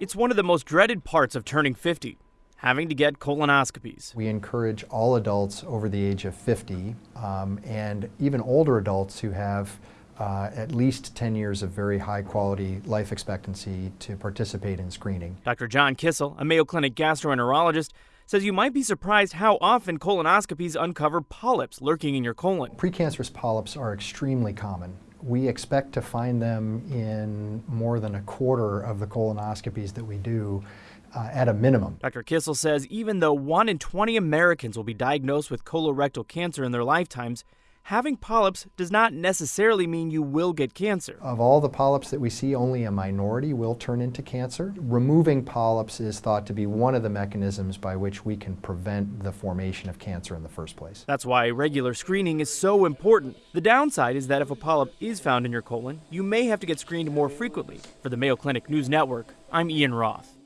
It's one of the most dreaded parts of turning 50 having to get colonoscopies. We encourage all adults over the age of 50 um, and even older adults who have uh, at least 10 years of very high quality life expectancy to participate in screening. Dr. John Kisiel, a Mayo Clinic gastroenterologist, says you might be surprised how often colonoscopies uncover polyps lurking in your colon. Precancerous polyps are extremely common. We expect to find them in more than a quarter of the colonoscopies that we do uh, at a minimum. Dr. Kisiel says even though 1 in 20 Americans will be diagnosed with colorectal cancer in their lifetimes, having polyps does not necessarily mean you will get cancer. Of all the polyps that we see, only a minority will turn into cancer. Removing polyps is thought to be one of the mechanisms by which we can prevent the formation of cancer in the first place. That's why regular screening is so important. The downside is that if a polyp is found in your colon, you may have to get screened more frequently. For the Mayo Clinic News Network, I'm Ian Roth.